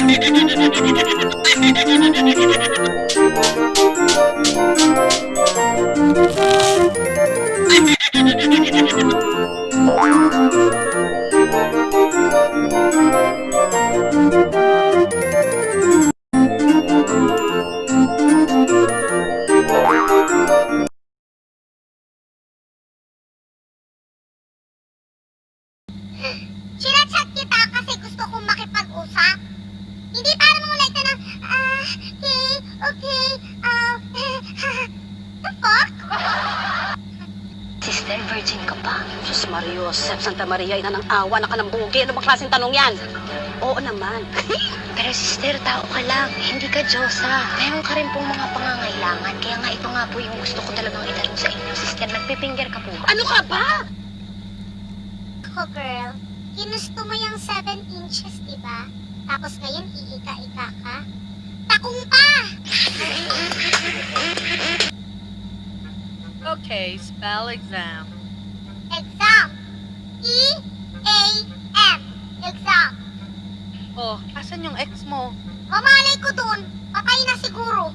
네, 신화 찾기다! Sister, virgin ka pa. Diyos Mario, Sep Santa Maria, ina ng awa, naka ng bugi. Ano bang klaseng tanong yan? Oo naman. Pero sister, tao ka lang. Hindi ka Diyosa. Meron ka rin pong mga pangangailangan. Kaya nga ito nga po yung gusto ko talagang itanong sa inyo. Sister, nagpipinger ka po ano ka ba? Ako, girl, ginusto mo yung 7 inches, di ba? Tapos ngayon, iika-ika ka? Takong pa! Okay, spell exam. Exam. E-A-M. Exam. Oh, asan yung ex mo? Mamalay ko dun. Patay na siguro.